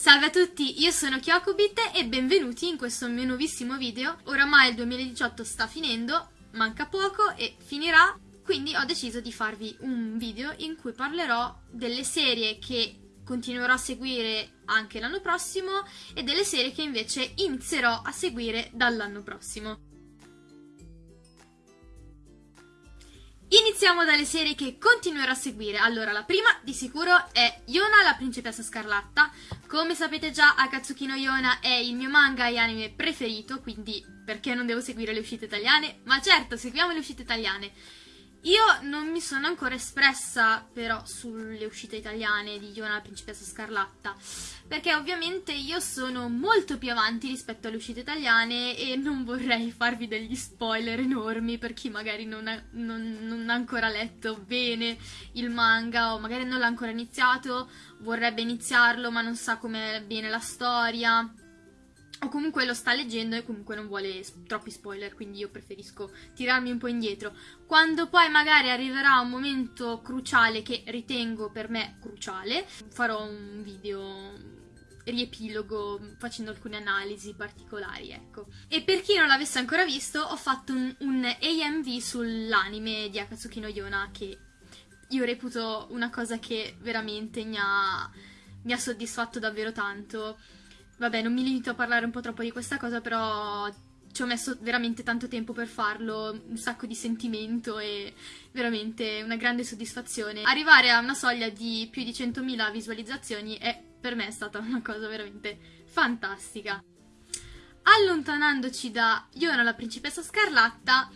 Salve a tutti, io sono Kyokubit e benvenuti in questo mio nuovissimo video. Oramai il 2018 sta finendo, manca poco e finirà, quindi ho deciso di farvi un video in cui parlerò delle serie che continuerò a seguire anche l'anno prossimo e delle serie che invece inizierò a seguire dall'anno prossimo. Iniziamo dalle serie che continuerò a seguire. Allora, la prima di sicuro è Yona, la principessa scarlatta. Come sapete già, Akatsuki no Yona è il mio manga e anime preferito, quindi perché non devo seguire le uscite italiane? Ma certo, seguiamo le uscite italiane. Io non mi sono ancora espressa però sulle uscite italiane di Yona la principessa scarlatta perché ovviamente io sono molto più avanti rispetto alle uscite italiane e non vorrei farvi degli spoiler enormi per chi magari non ha, non, non ha ancora letto bene il manga o magari non l'ha ancora iniziato, vorrebbe iniziarlo ma non sa com'è bene la storia o comunque lo sta leggendo e comunque non vuole troppi spoiler, quindi io preferisco tirarmi un po' indietro. Quando poi magari arriverà un momento cruciale che ritengo per me cruciale, farò un video riepilogo facendo alcune analisi particolari, ecco. E per chi non l'avesse ancora visto, ho fatto un, un AMV sull'anime di Akatsuki no Yona che io reputo una cosa che veramente mi ha, mi ha soddisfatto davvero tanto Vabbè, non mi limito a parlare un po' troppo di questa cosa, però ci ho messo veramente tanto tempo per farlo, un sacco di sentimento e veramente una grande soddisfazione. Arrivare a una soglia di più di 100.000 visualizzazioni è per me stata una cosa veramente fantastica. Allontanandoci da Yona la principessa scarlatta,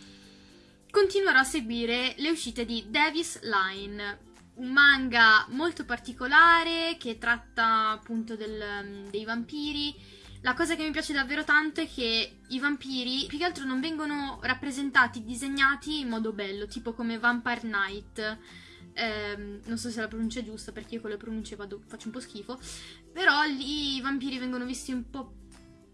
continuerò a seguire le uscite di Davis Line, un manga molto particolare che tratta appunto del, um, dei vampiri. La cosa che mi piace davvero tanto è che i vampiri più che altro non vengono rappresentati, disegnati in modo bello, tipo come Vampire Knight. Eh, non so se la pronuncia è giusta perché io con le pronunce vado, faccio un po' schifo. Però lì i vampiri vengono visti un po'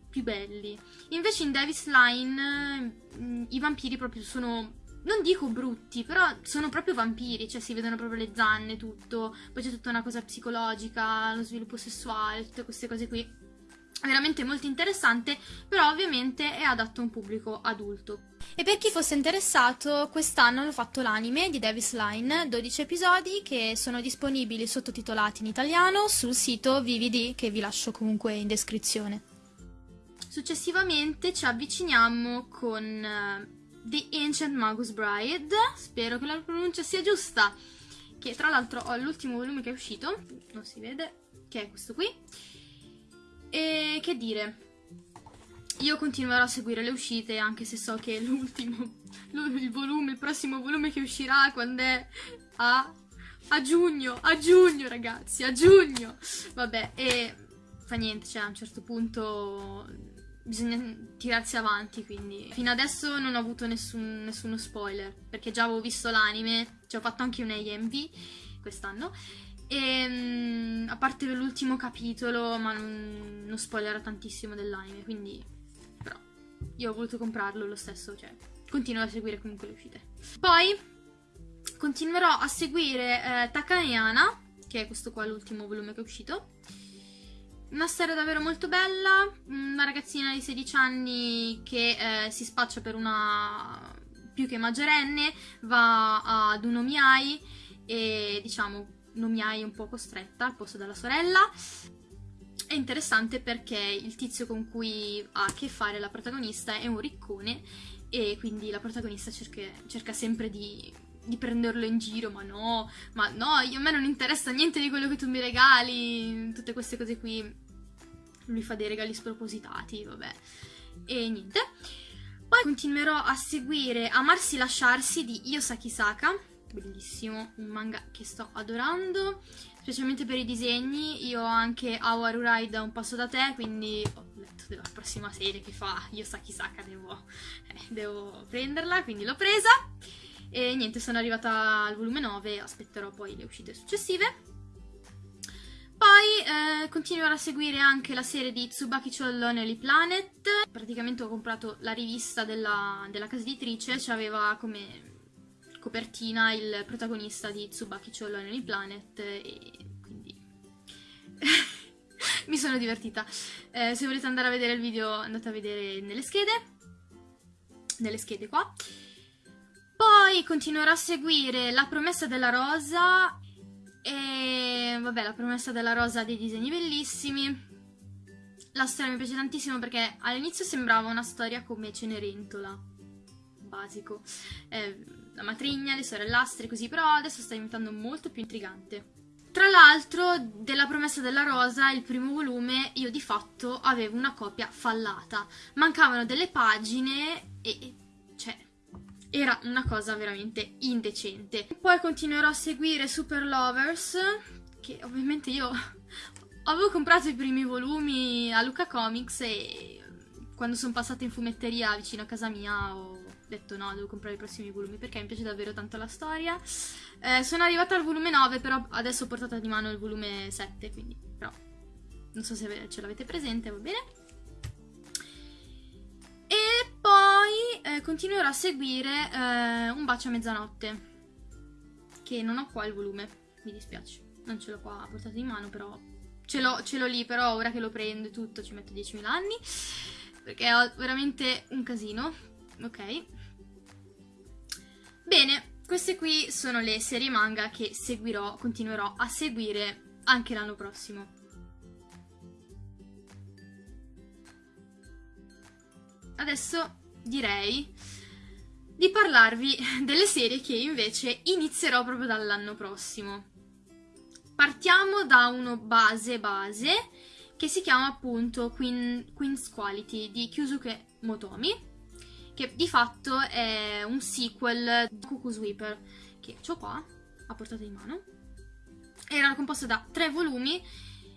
più belli. Invece in Davis Line mm, i vampiri proprio sono non dico brutti, però sono proprio vampiri, cioè si vedono proprio le zanne, tutto. Poi c'è tutta una cosa psicologica, lo sviluppo sessuale, tutte queste cose qui. Veramente molto interessante, però ovviamente è adatto a un pubblico adulto. E per chi fosse interessato, quest'anno hanno fatto l'anime di Davis Line, 12 episodi che sono disponibili sottotitolati in italiano sul sito VVD che vi lascio comunque in descrizione. Successivamente ci avviciniamo con eh, The Ancient Magus Bride, spero che la pronuncia sia giusta, che tra l'altro ho l'ultimo volume che è uscito, non si vede, che è questo qui. E che dire, io continuerò a seguire le uscite anche se so che l'ultimo, il volume, il prossimo volume che uscirà quando è a, a giugno, a giugno ragazzi, a giugno. Vabbè, e fa niente, cioè a un certo punto bisogna tirarsi avanti, quindi. Fino adesso non ho avuto nessun, nessuno spoiler, perché già avevo visto l'anime, ci ho fatto anche un AMV quest'anno, e um, a parte l'ultimo capitolo, ma non, non spoilerò tantissimo dell'anime, quindi però io ho voluto comprarlo lo stesso, cioè continuo a seguire comunque le uscite. Poi continuerò a seguire eh, Takayana, che è questo qua l'ultimo volume che è uscito, una storia davvero molto bella, una ragazzina di 16 anni che eh, si spaccia per una più che maggiorenne, va ad un omiai e diciamo un omiai un po' costretta al posto della sorella. È interessante perché il tizio con cui ha a che fare la protagonista è un riccone e quindi la protagonista cerca, cerca sempre di di prenderlo in giro, ma no, ma no, io, a me non interessa niente di quello che tu mi regali, tutte queste cose qui. Lui fa dei regali spropositati, vabbè. E niente. Poi continuerò a seguire Amarsi Lasciarsi di Yosaki Saka, bellissimo, un manga che sto adorando, specialmente per i disegni. Io ho anche Awaru Rai da un passo da te, quindi ho letto della prossima serie che fa Yosaki Saka, devo, eh, devo prenderla, quindi l'ho presa. E niente, sono arrivata al volume 9, aspetterò poi le uscite successive. Poi eh, continuerò a seguire anche la serie di Tsubaki Chou Lonely Planet. Praticamente ho comprato la rivista della, della casa editrice, c'aveva come copertina il protagonista di Tsubaki Chou Lonely Planet e quindi mi sono divertita. Eh, se volete andare a vedere il video andate a vedere nelle schede, nelle schede qua. Poi continuerò a seguire La promessa della rosa e vabbè la promessa della rosa ha dei disegni bellissimi. La storia mi piace tantissimo perché all'inizio sembrava una storia come Cenerentola, basico. Eh, la matrigna, le sorellastre, così, però adesso sta diventando molto più intrigante. Tra l'altro, della promessa della rosa, il primo volume, io di fatto avevo una copia fallata. Mancavano delle pagine e... Era una cosa veramente indecente. Poi continuerò a seguire Super Lovers, che ovviamente io avevo comprato i primi volumi a Luca Comics e quando sono passata in fumetteria vicino a casa mia ho detto no, devo comprare i prossimi volumi perché mi piace davvero tanto la storia. Eh, sono arrivata al volume 9, però adesso ho portato di mano il volume 7, quindi però non so se ce l'avete presente, va bene? Continuerò a seguire eh, Un bacio a mezzanotte, che non ho qua il volume, mi dispiace, non ce l'ho qua a portata di mano, però ce l'ho lì, però ora che lo prendo e tutto ci metto 10.000 anni, perché ho veramente un casino, ok? Bene, queste qui sono le serie manga che seguirò, continuerò a seguire anche l'anno prossimo. Adesso direi di parlarvi delle serie che invece inizierò proprio dall'anno prossimo. Partiamo da uno base base che si chiama appunto Queen, Queen's Quality di Kyusuke Motomi che di fatto è un sequel di Cuckoo Sweeper, che ho qua, a portata di mano. Era composto da tre volumi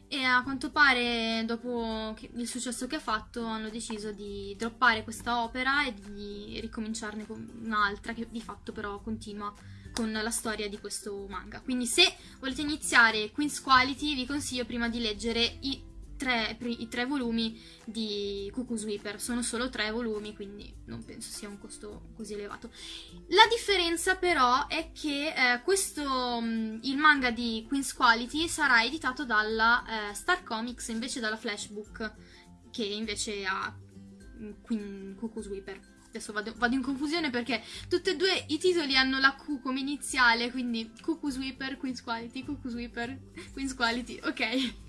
e a quanto pare dopo il successo che ha fatto hanno deciso di droppare questa opera e di ricominciarne con un'altra che di fatto però continua con la storia di questo manga. Quindi se volete iniziare Queen's Quality vi consiglio prima di leggere i tre, i tre volumi di Cuckoo Sweeper. Sono solo tre volumi, quindi non penso sia un costo così elevato. La differenza però è che eh, questo, mm, il manga di Queen's Quality sarà editato dalla eh, Star Comics invece dalla Flashbook, che invece ha mm, Queen, Cuckoo Sweeper adesso vado, vado, in confusione perché tutti e due i titoli hanno la Q come iniziale, quindi Cuckoo Sweeper, Queen's Quality, Cuckoo Sweeper, Queen's Quality, ok.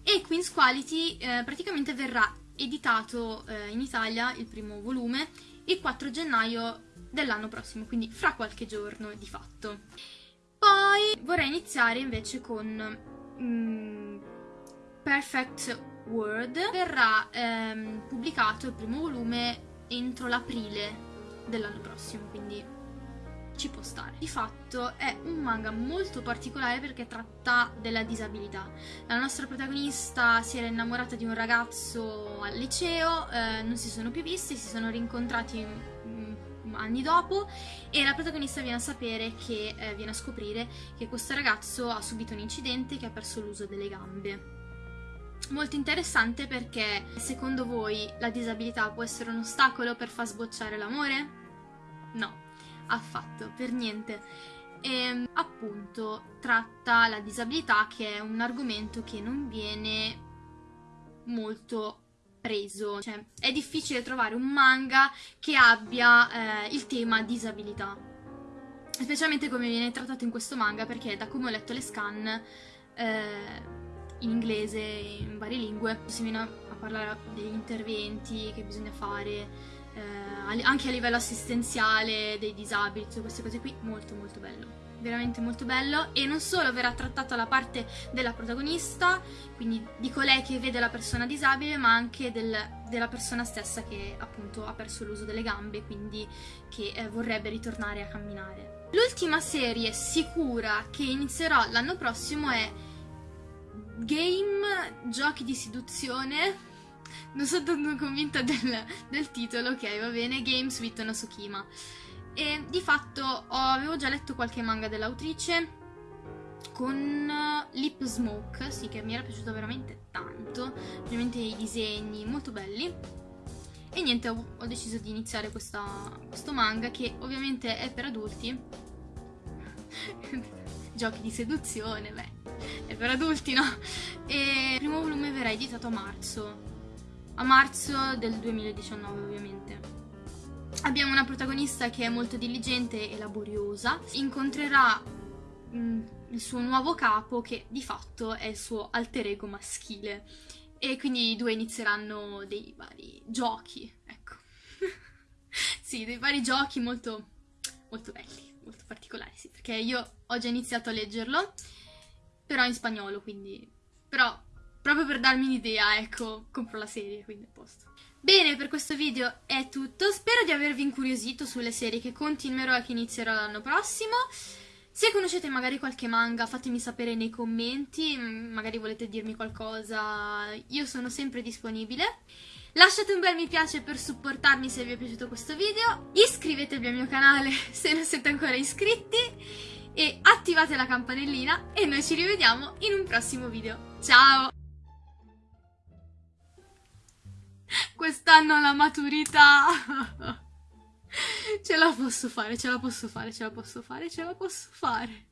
E Queen's Quality eh, praticamente verrà editato eh, in Italia il primo volume il 4 gennaio dell'anno prossimo, quindi fra qualche giorno di fatto. Poi vorrei iniziare invece con mm, Perfect World. Verrà ehm, pubblicato il primo volume entro l'aprile dell'anno prossimo, quindi ci può stare. Di fatto è un manga molto particolare perché tratta della disabilità. La nostra protagonista si era innamorata di un ragazzo al liceo, eh, non si sono più visti, si sono rincontrati mm, anni dopo e la protagonista viene a sapere che, eh, viene a scoprire che questo ragazzo ha subito un incidente che ha perso l'uso delle gambe. Molto interessante perché secondo voi la disabilità può essere un ostacolo per far sbocciare l'amore? No, affatto, per niente. E ehm, appunto tratta la disabilità che è un argomento che non viene molto preso. Cioè, è difficile trovare un manga che abbia eh, il tema disabilità. Specialmente come viene trattato in questo manga, perché da come ho letto le scan, eh, in inglese, in varie lingue, si viene a parlare degli interventi che bisogna fare, eh, anche a livello assistenziale dei disabili, tutte queste cose qui, molto molto bello. Veramente molto bello e non solo verrà trattata la parte della protagonista, quindi di colei che vede la persona disabile, ma anche del, della persona stessa che appunto ha perso l'uso delle gambe, quindi che eh, vorrebbe ritornare a camminare. L'ultima serie sicura che inizierò l'anno prossimo è Game Giochi di seduzione non sono tanto convinta del, del, titolo, ok, va bene, Games with Nasukima. E di fatto ho, avevo già letto qualche manga dell'autrice con Lip Smoke, sì, che mi era piaciuto veramente tanto, ovviamente i disegni molto belli. E niente, ho, ho deciso di iniziare questa, questo manga che ovviamente è per adulti. Giochi di seduzione, beh, è per adulti, no? e il primo volume verrà editato a marzo, a marzo del 2019 ovviamente. Abbiamo una protagonista che è molto diligente e laboriosa, incontrerà mh, mm, il suo nuovo capo che di fatto è il suo alter ego maschile e quindi i due inizieranno dei vari giochi, ecco. sì, dei vari giochi molto, molto belli, molto particolari, sì, perché io ho già iniziato a leggerlo, però in spagnolo, quindi... Però, proprio per darmi un'idea, ecco, compro la serie, quindi a posto. Bene, per questo video è tutto, spero di avervi incuriosito sulle serie che continuerò e che inizierò l'anno prossimo. Se conoscete magari qualche manga fatemi sapere nei commenti, mm, magari volete dirmi qualcosa, io sono sempre disponibile. Lasciate un bel mi piace per supportarmi se vi è piaciuto questo video, iscrivetevi al mio canale se non siete ancora iscritti e attivate la campanellina e noi ci rivediamo in un prossimo video. Ciao! Quest'anno la maturità! Ce la posso fare, ce la posso fare, ce la posso fare, ce la posso fare.